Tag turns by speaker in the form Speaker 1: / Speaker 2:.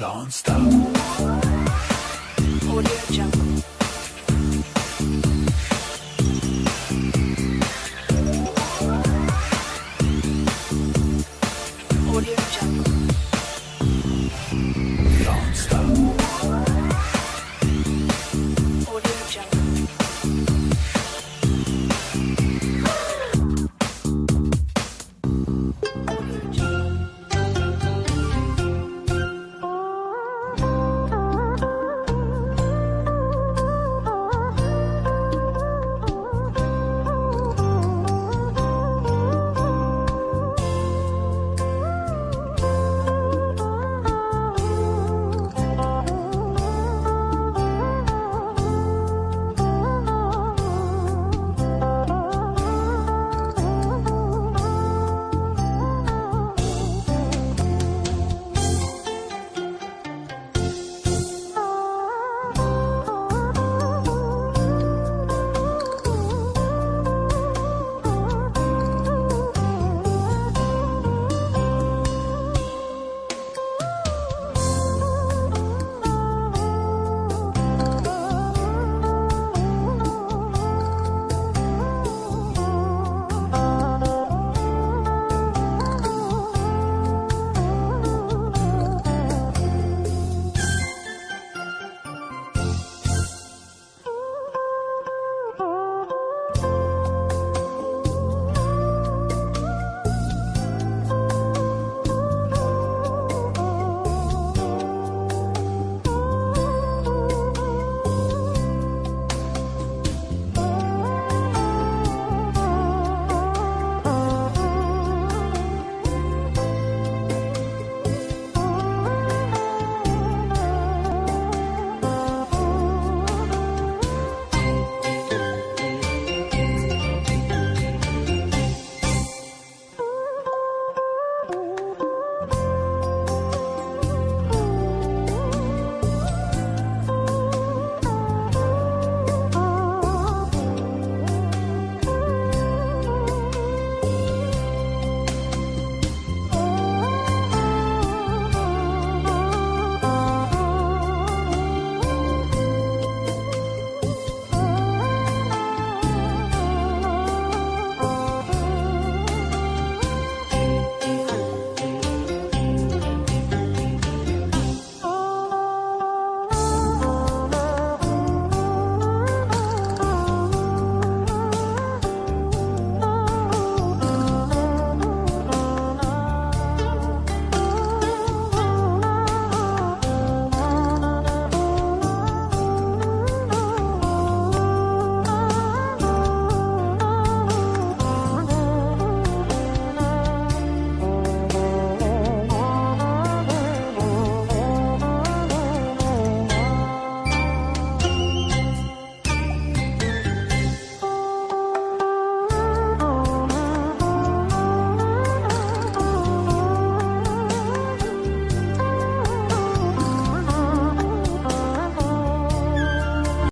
Speaker 1: Don't stop.
Speaker 2: Audio Jungle.